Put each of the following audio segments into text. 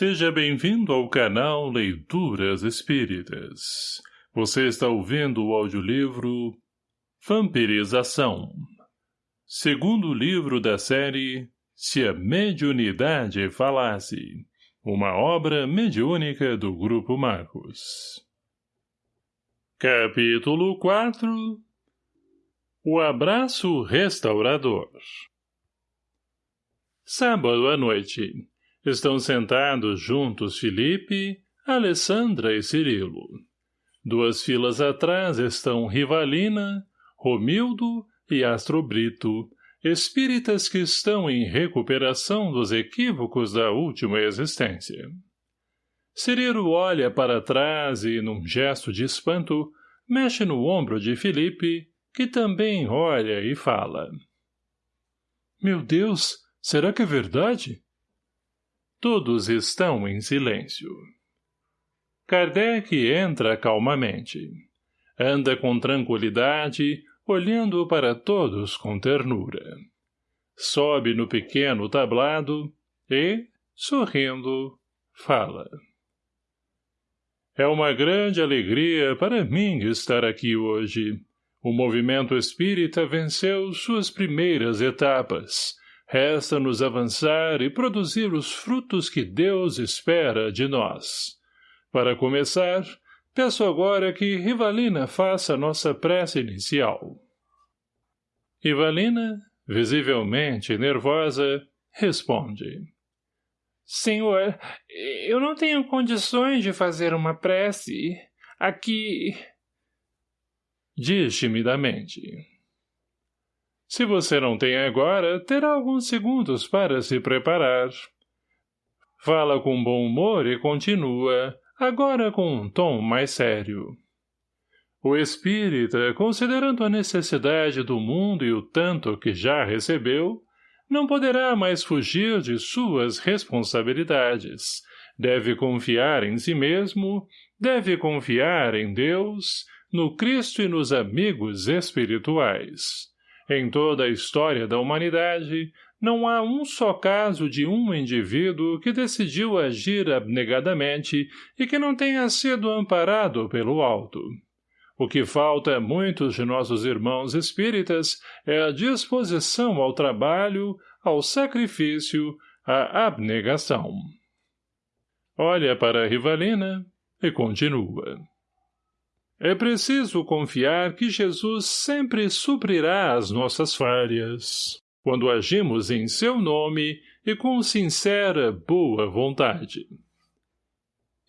Seja bem-vindo ao canal Leituras Espíritas. Você está ouvindo o audiolivro Vampirização. Segundo livro da série Se a Mediunidade Falasse. Uma obra mediúnica do Grupo Marcos. Capítulo 4 O Abraço Restaurador Sábado à noite Estão sentados juntos Felipe, Alessandra e Cirilo. Duas filas atrás estão Rivalina, Romildo e Astro Brito, espíritas que estão em recuperação dos equívocos da última existência. Cirilo olha para trás e, num gesto de espanto, mexe no ombro de Felipe, que também olha e fala. — Meu Deus, será que é verdade? Todos estão em silêncio. Kardec entra calmamente. Anda com tranquilidade, olhando para todos com ternura. Sobe no pequeno tablado e, sorrindo, fala. É uma grande alegria para mim estar aqui hoje. O movimento espírita venceu suas primeiras etapas, Resta-nos avançar e produzir os frutos que Deus espera de nós. Para começar, peço agora que Rivalina faça nossa prece inicial. Rivalina, visivelmente nervosa, responde. Senhor, eu não tenho condições de fazer uma prece. Aqui... Diz timidamente. Se você não tem agora, terá alguns segundos para se preparar. Fala com bom humor e continua, agora com um tom mais sério. O espírita, considerando a necessidade do mundo e o tanto que já recebeu, não poderá mais fugir de suas responsabilidades. Deve confiar em si mesmo, deve confiar em Deus, no Cristo e nos amigos espirituais. Em toda a história da humanidade, não há um só caso de um indivíduo que decidiu agir abnegadamente e que não tenha sido amparado pelo alto. O que falta a muitos de nossos irmãos espíritas é a disposição ao trabalho, ao sacrifício, à abnegação. Olha para a Rivalina e continua. É preciso confiar que Jesus sempre suprirá as nossas falhas, quando agimos em seu nome e com sincera boa vontade.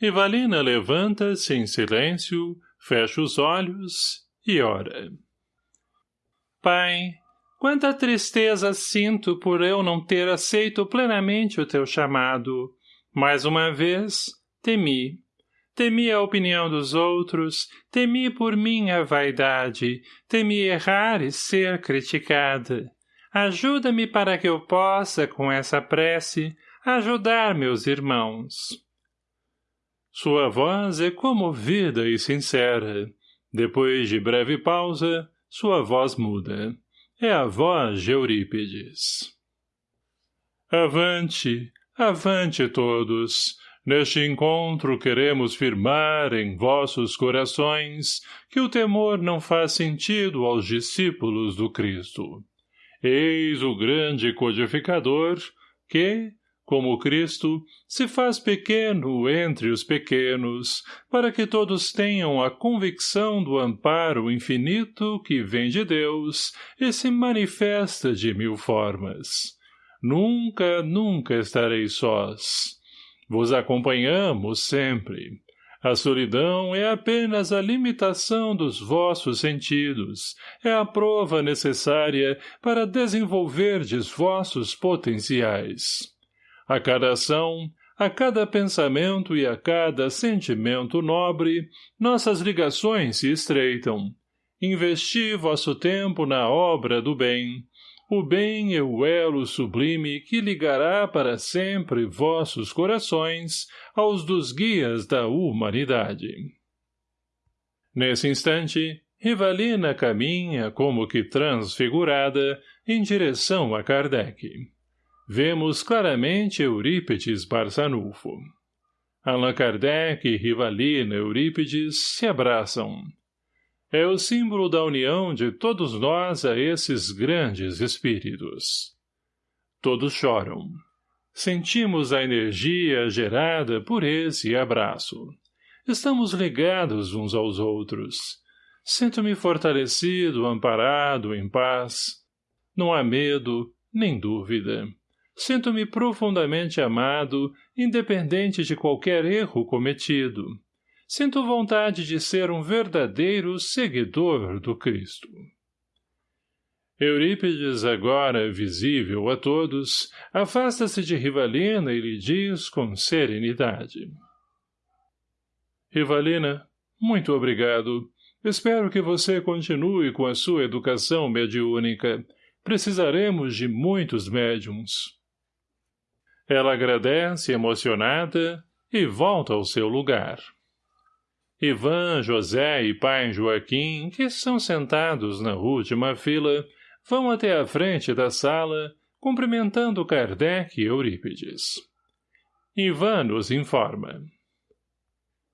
Ivalina levanta-se em silêncio, fecha os olhos e ora. Pai, quanta tristeza sinto por eu não ter aceito plenamente o teu chamado. Mais uma vez, temi Temi a opinião dos outros, temi por minha vaidade, temi errar e ser criticada. Ajuda-me para que eu possa, com essa prece, ajudar meus irmãos. Sua voz é comovida e sincera. Depois de breve pausa, sua voz muda. É a voz de Eurípides. Avante, avante todos, Neste encontro queremos firmar em vossos corações que o temor não faz sentido aos discípulos do Cristo. Eis o grande codificador que, como Cristo, se faz pequeno entre os pequenos, para que todos tenham a convicção do amparo infinito que vem de Deus e se manifesta de mil formas. Nunca, nunca estarei sós vos acompanhamos sempre. A solidão é apenas a limitação dos vossos sentidos, é a prova necessária para desenvolverdes vossos potenciais. A cada ação, a cada pensamento e a cada sentimento nobre, nossas ligações se estreitam. Investi vosso tempo na obra do bem, o bem é o elo sublime que ligará para sempre vossos corações aos dos guias da humanidade. Nesse instante, Rivalina caminha como que transfigurada em direção a Kardec. Vemos claramente Eurípides Barçanufo. Allan Kardec, Rivalina, Eurípides se abraçam. É o símbolo da união de todos nós a esses grandes espíritos. Todos choram. Sentimos a energia gerada por esse abraço. Estamos ligados uns aos outros. Sinto-me fortalecido, amparado, em paz. Não há medo, nem dúvida. Sinto-me profundamente amado, independente de qualquer erro cometido. Sinto vontade de ser um verdadeiro seguidor do Cristo. Eurípides, agora visível a todos, afasta-se de Rivalina e lhe diz com serenidade. Rivalina, muito obrigado. Espero que você continue com a sua educação mediúnica. Precisaremos de muitos médiums. Ela agradece, emocionada, e volta ao seu lugar. Ivan, José e pai Joaquim, que são sentados na última fila, vão até a frente da sala, cumprimentando Kardec e Eurípides. Ivan nos informa.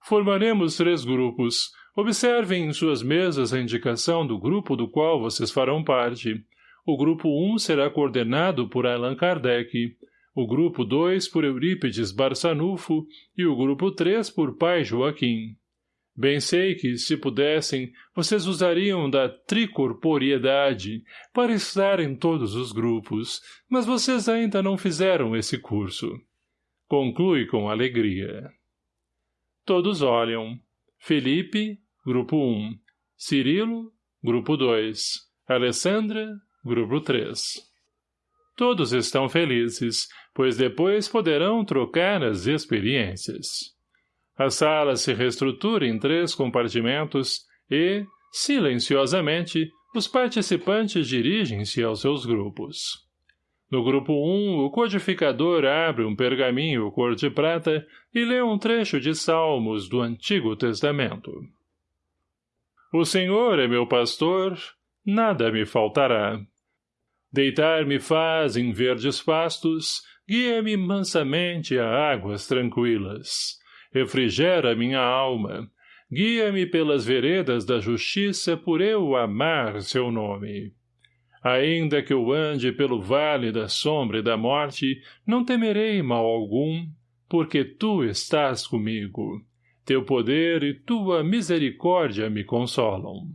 Formaremos três grupos. Observem em suas mesas a indicação do grupo do qual vocês farão parte. O grupo 1 será coordenado por Allan Kardec, o grupo 2 por Eurípides Barçanufo e o grupo 3 por Pai Joaquim. Bem sei que, se pudessem, vocês usariam da tricorporiedade para estar em todos os grupos, mas vocês ainda não fizeram esse curso. Conclui com alegria. Todos olham. Felipe, grupo 1. Cirilo, grupo 2. Alessandra, grupo 3. Todos estão felizes, pois depois poderão trocar as experiências. A sala se reestrutura em três compartimentos e, silenciosamente, os participantes dirigem-se aos seus grupos. No grupo 1, o codificador abre um pergaminho cor de prata e lê um trecho de Salmos do Antigo Testamento. O Senhor é meu pastor, nada me faltará. Deitar-me faz em verdes pastos, guia-me mansamente a águas tranquilas refrigera minha alma, guia-me pelas veredas da justiça por eu amar seu nome. Ainda que eu ande pelo vale da sombra e da morte, não temerei mal algum, porque tu estás comigo. Teu poder e tua misericórdia me consolam.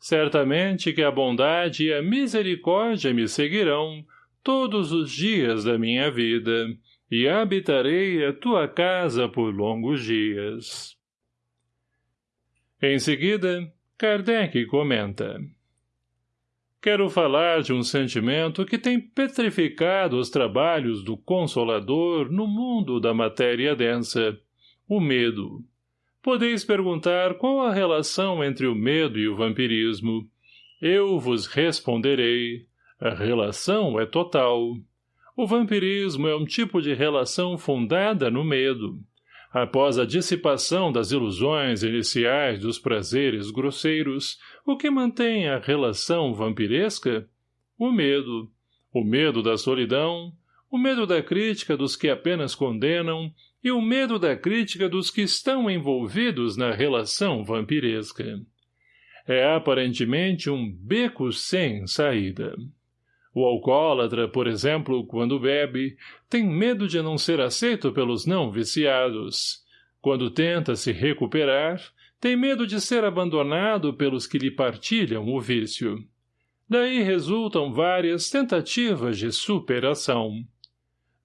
Certamente que a bondade e a misericórdia me seguirão todos os dias da minha vida, e habitarei a tua casa por longos dias. Em seguida, Kardec comenta. Quero falar de um sentimento que tem petrificado os trabalhos do Consolador no mundo da matéria densa, o medo. Podeis perguntar qual a relação entre o medo e o vampirismo. Eu vos responderei. A relação é total. O vampirismo é um tipo de relação fundada no medo. Após a dissipação das ilusões iniciais dos prazeres grosseiros, o que mantém a relação vampiresca? O medo. O medo da solidão, o medo da crítica dos que apenas condenam e o medo da crítica dos que estão envolvidos na relação vampiresca. É aparentemente um beco sem saída. O alcoólatra, por exemplo, quando bebe, tem medo de não ser aceito pelos não viciados. Quando tenta se recuperar, tem medo de ser abandonado pelos que lhe partilham o vício. Daí resultam várias tentativas de superação.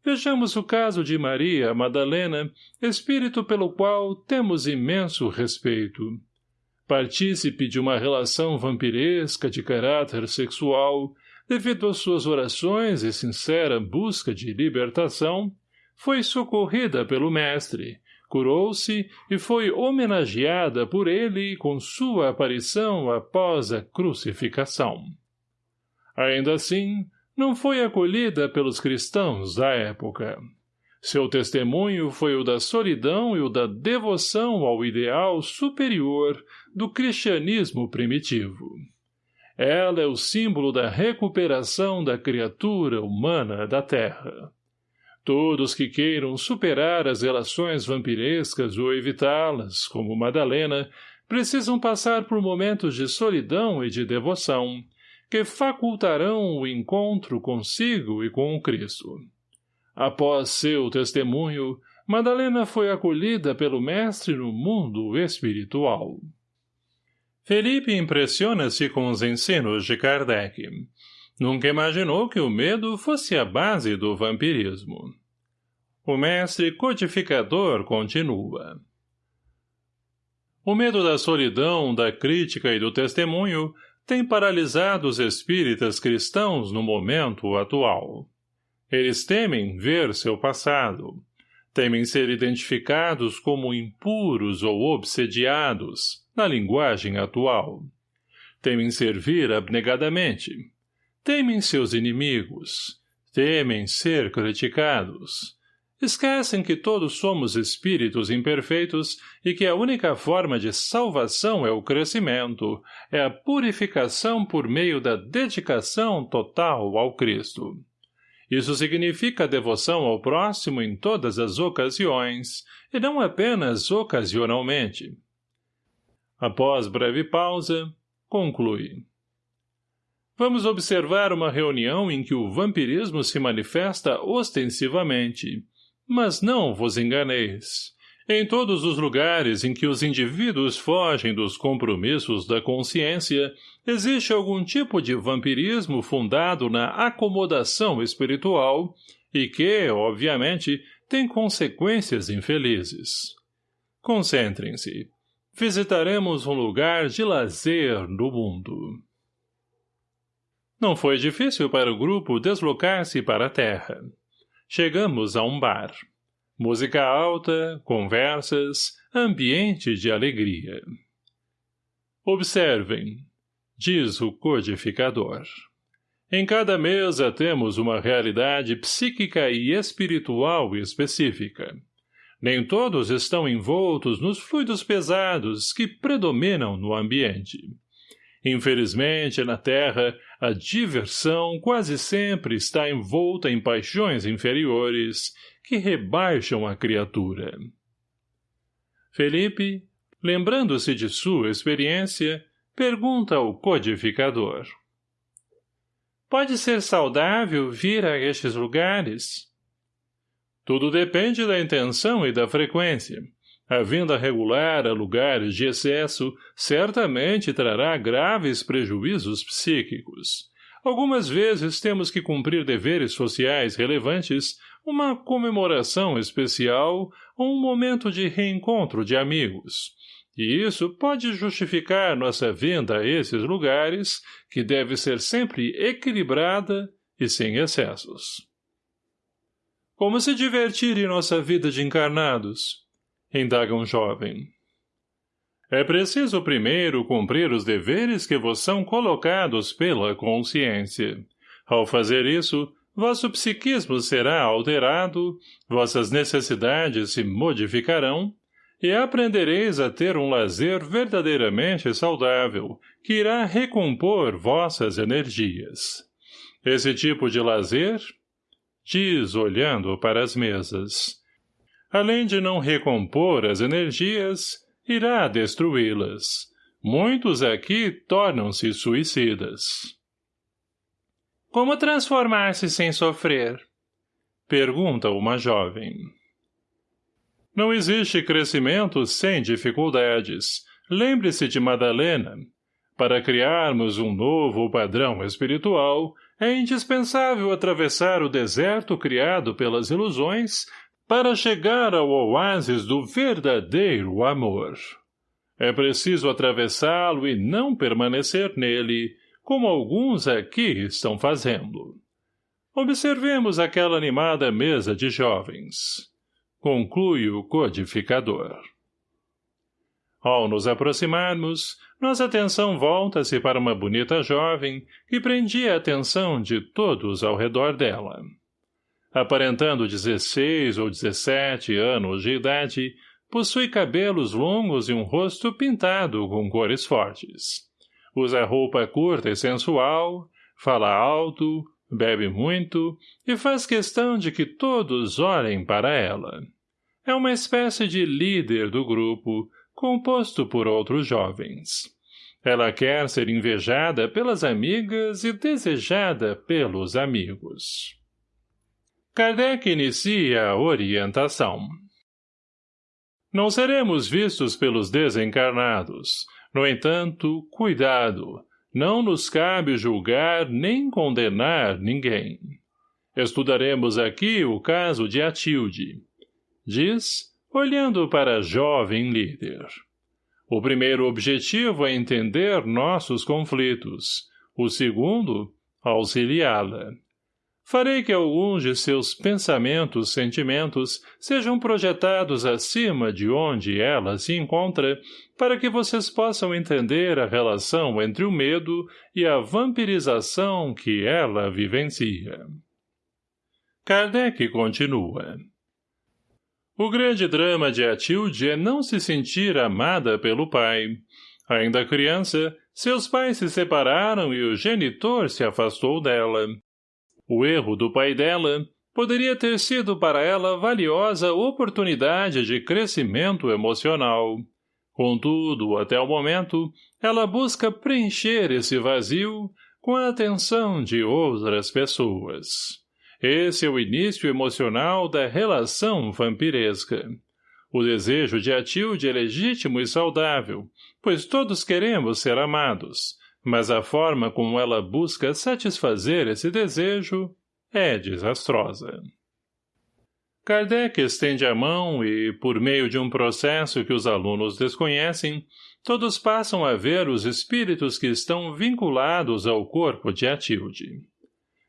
Vejamos o caso de Maria Madalena, espírito pelo qual temos imenso respeito. Partícipe de uma relação vampiresca de caráter sexual, devido às suas orações e sincera busca de libertação, foi socorrida pelo mestre, curou-se e foi homenageada por ele com sua aparição após a crucificação. Ainda assim, não foi acolhida pelos cristãos da época. Seu testemunho foi o da solidão e o da devoção ao ideal superior do cristianismo primitivo. Ela é o símbolo da recuperação da criatura humana da Terra. Todos que queiram superar as relações vampirescas ou evitá-las, como Madalena, precisam passar por momentos de solidão e de devoção, que facultarão o encontro consigo e com o Cristo. Após seu testemunho, Madalena foi acolhida pelo mestre no mundo espiritual. Felipe impressiona-se com os ensinos de Kardec. Nunca imaginou que o medo fosse a base do vampirismo. O mestre codificador continua. O medo da solidão, da crítica e do testemunho tem paralisado os espíritas cristãos no momento atual. Eles temem ver seu passado. Temem ser identificados como impuros ou obsediados, na linguagem atual. Temem servir abnegadamente. Temem seus inimigos. Temem ser criticados esquecem que todos somos espíritos imperfeitos e que a única forma de salvação é o crescimento, é a purificação por meio da dedicação total ao Cristo. Isso significa devoção ao próximo em todas as ocasiões, e não apenas ocasionalmente. Após breve pausa, conclui. Vamos observar uma reunião em que o vampirismo se manifesta ostensivamente, mas não vos enganeis. Em todos os lugares em que os indivíduos fogem dos compromissos da consciência, existe algum tipo de vampirismo fundado na acomodação espiritual e que, obviamente, tem consequências infelizes. Concentrem-se. Visitaremos um lugar de lazer no mundo. Não foi difícil para o grupo deslocar-se para a terra. Chegamos a um bar. Música alta, conversas, ambiente de alegria. Observem, diz o codificador. Em cada mesa temos uma realidade psíquica e espiritual específica. Nem todos estão envoltos nos fluidos pesados que predominam no ambiente. Infelizmente, na Terra, a diversão quase sempre está envolta em paixões inferiores que rebaixam a criatura. Felipe, lembrando-se de sua experiência, pergunta ao codificador. Pode ser saudável vir a estes lugares? Tudo depende da intenção e da frequência. A vinda regular a lugares de excesso certamente trará graves prejuízos psíquicos. Algumas vezes temos que cumprir deveres sociais relevantes, uma comemoração especial ou um momento de reencontro de amigos. E isso pode justificar nossa vinda a esses lugares, que deve ser sempre equilibrada e sem excessos. Como se divertir em nossa vida de encarnados? indaga um jovem. É preciso primeiro cumprir os deveres que vos são colocados pela consciência. Ao fazer isso, vosso psiquismo será alterado, vossas necessidades se modificarão, e aprendereis a ter um lazer verdadeiramente saudável, que irá recompor vossas energias. Esse tipo de lazer, diz olhando para as mesas, além de não recompor as energias, irá destruí-las. Muitos aqui tornam-se suicidas. Como transformar-se sem sofrer? Pergunta uma jovem. Não existe crescimento sem dificuldades. Lembre-se de Madalena. Para criarmos um novo padrão espiritual, é indispensável atravessar o deserto criado pelas ilusões para chegar ao oásis do verdadeiro amor. É preciso atravessá-lo e não permanecer nele, como alguns aqui estão fazendo. Observemos aquela animada mesa de jovens. Conclui o codificador. Ao nos aproximarmos, nossa atenção volta-se para uma bonita jovem que prendia a atenção de todos ao redor dela. Aparentando 16 ou 17 anos de idade, possui cabelos longos e um rosto pintado com cores fortes. Usa roupa curta e sensual, fala alto, Bebe muito e faz questão de que todos olhem para ela. É uma espécie de líder do grupo, composto por outros jovens. Ela quer ser invejada pelas amigas e desejada pelos amigos. Kardec inicia a orientação. Não seremos vistos pelos desencarnados. No entanto, cuidado, não nos cabe julgar nem condenar ninguém. Estudaremos aqui o caso de Atilde. Diz, olhando para a jovem líder. O primeiro objetivo é entender nossos conflitos. O segundo, auxiliá-la. Farei que alguns de seus pensamentos, sentimentos, sejam projetados acima de onde ela se encontra, para que vocês possam entender a relação entre o medo e a vampirização que ela vivencia. Kardec continua. O grande drama de Atilde é não se sentir amada pelo pai. Ainda criança, seus pais se separaram e o genitor se afastou dela. O erro do pai dela poderia ter sido para ela valiosa oportunidade de crescimento emocional. Contudo, até o momento, ela busca preencher esse vazio com a atenção de outras pessoas. Esse é o início emocional da relação vampiresca. O desejo de Atilde é legítimo e saudável, pois todos queremos ser amados, mas a forma como ela busca satisfazer esse desejo é desastrosa. Kardec estende a mão e, por meio de um processo que os alunos desconhecem, todos passam a ver os espíritos que estão vinculados ao corpo de Atilde.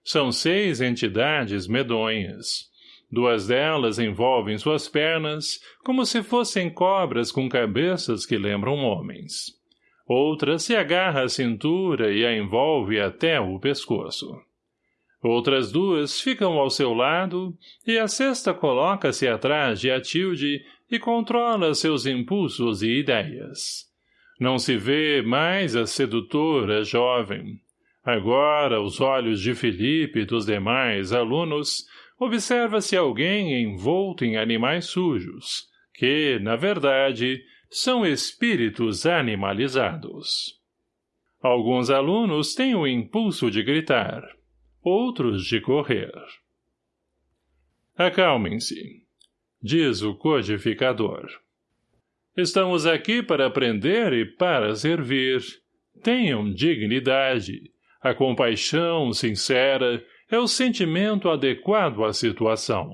São seis entidades medonhas. Duas delas envolvem suas pernas, como se fossem cobras com cabeças que lembram homens. Outra se agarra à cintura e a envolve até o pescoço. Outras duas ficam ao seu lado e a sexta coloca-se atrás de Atilde e controla seus impulsos e ideias. Não se vê mais a sedutora jovem. Agora, aos olhos de Felipe e dos demais alunos, observa-se alguém envolto em animais sujos, que, na verdade, são espíritos animalizados. Alguns alunos têm o impulso de gritar, outros de correr. Acalmem-se, diz o codificador. Estamos aqui para aprender e para servir. Tenham dignidade. A compaixão sincera é o sentimento adequado à situação.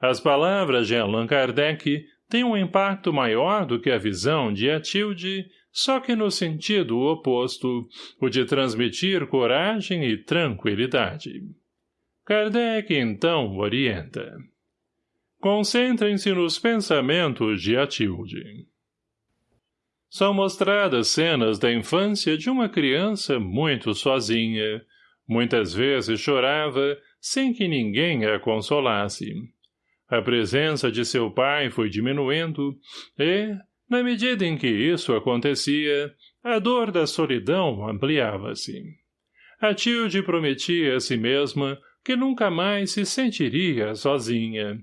As palavras de Allan Kardec tem um impacto maior do que a visão de Atilde, só que no sentido oposto, o de transmitir coragem e tranquilidade. Kardec então orienta. Concentrem-se nos pensamentos de Atilde. São mostradas cenas da infância de uma criança muito sozinha. Muitas vezes chorava, sem que ninguém a consolasse. A presença de seu pai foi diminuindo e, na medida em que isso acontecia, a dor da solidão ampliava-se. A Tilde prometia a si mesma que nunca mais se sentiria sozinha.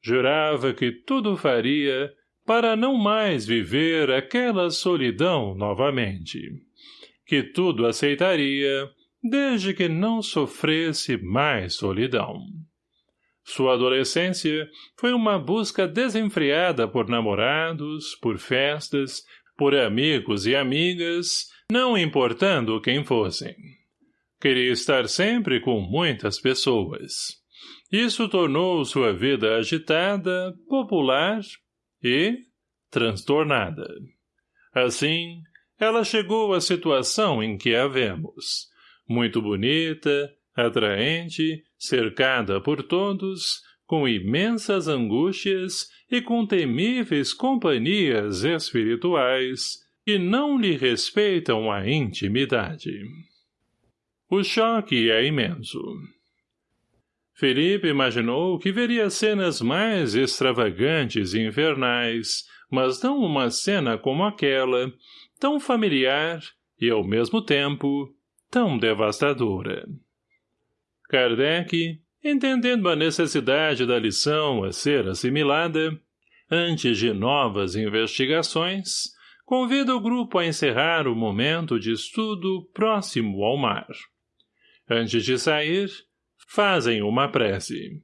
Jurava que tudo faria para não mais viver aquela solidão novamente. Que tudo aceitaria, desde que não sofresse mais solidão. Sua adolescência foi uma busca desenfreada por namorados, por festas, por amigos e amigas, não importando quem fossem. Queria estar sempre com muitas pessoas. Isso tornou sua vida agitada, popular e transtornada. Assim, ela chegou à situação em que a vemos. Muito bonita, atraente, cercada por todos, com imensas angústias e com temíveis companhias espirituais que não lhe respeitam a intimidade. O choque é imenso. Felipe imaginou que veria cenas mais extravagantes e infernais, mas não uma cena como aquela, tão familiar e, ao mesmo tempo, tão devastadora. Kardec, entendendo a necessidade da lição a ser assimilada, antes de novas investigações, convida o grupo a encerrar o momento de estudo próximo ao mar. Antes de sair, fazem uma prece.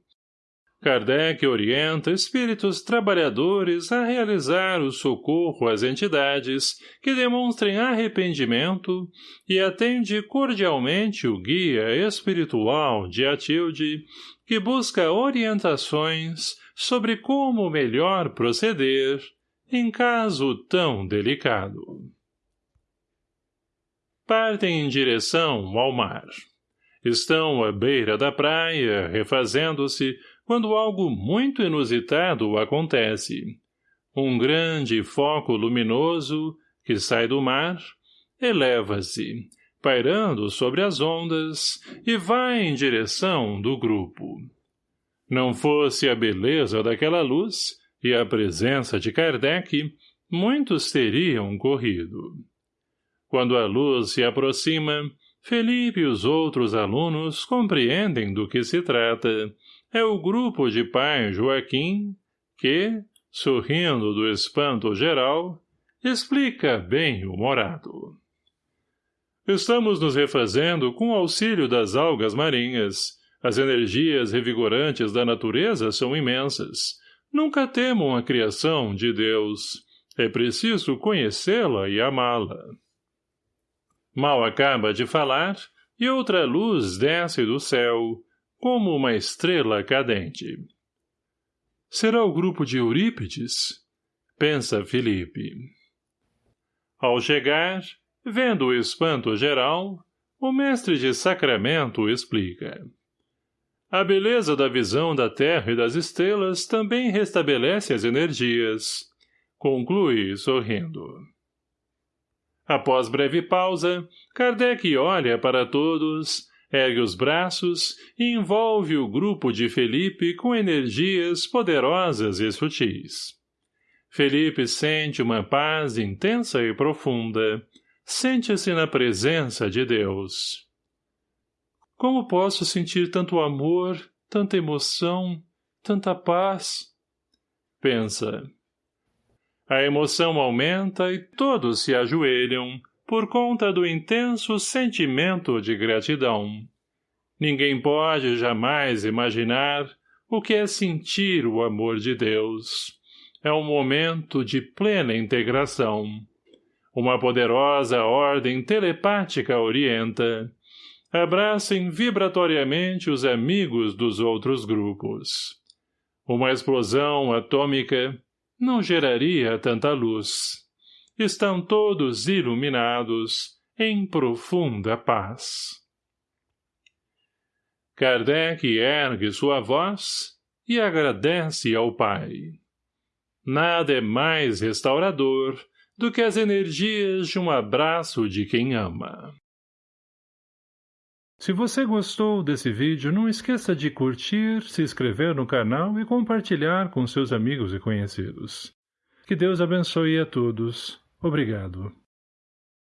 Kardec orienta espíritos trabalhadores a realizar o socorro às entidades que demonstrem arrependimento e atende cordialmente o guia espiritual de Atilde, que busca orientações sobre como melhor proceder em caso tão delicado. Partem em direção ao mar. Estão à beira da praia, refazendo-se, quando algo muito inusitado acontece. Um grande foco luminoso, que sai do mar, eleva-se, pairando sobre as ondas, e vai em direção do grupo. Não fosse a beleza daquela luz e a presença de Kardec, muitos teriam corrido. Quando a luz se aproxima, Felipe e os outros alunos compreendem do que se trata. É o grupo de pai Joaquim que, sorrindo do espanto geral, explica bem-humorado. Estamos nos refazendo com o auxílio das algas marinhas. As energias revigorantes da natureza são imensas. Nunca temam a criação de Deus. É preciso conhecê-la e amá-la. Mal acaba de falar, e outra luz desce do céu, como uma estrela cadente. Será o grupo de Eurípides? Pensa Felipe. Ao chegar, vendo o espanto geral, o mestre de sacramento explica. A beleza da visão da terra e das estrelas também restabelece as energias. Conclui sorrindo. Após breve pausa, Kardec olha para todos, ergue os braços e envolve o grupo de Felipe com energias poderosas e sutis. Felipe sente uma paz intensa e profunda. Sente-se na presença de Deus. Como posso sentir tanto amor, tanta emoção, tanta paz? Pensa. A emoção aumenta e todos se ajoelham por conta do intenso sentimento de gratidão. Ninguém pode jamais imaginar o que é sentir o amor de Deus. É um momento de plena integração. Uma poderosa ordem telepática orienta. Abracem vibratoriamente os amigos dos outros grupos. Uma explosão atômica não geraria tanta luz. Estão todos iluminados, em profunda paz. Kardec ergue sua voz e agradece ao Pai. Nada é mais restaurador do que as energias de um abraço de quem ama. Se você gostou desse vídeo, não esqueça de curtir, se inscrever no canal e compartilhar com seus amigos e conhecidos. Que Deus abençoe a todos. Obrigado.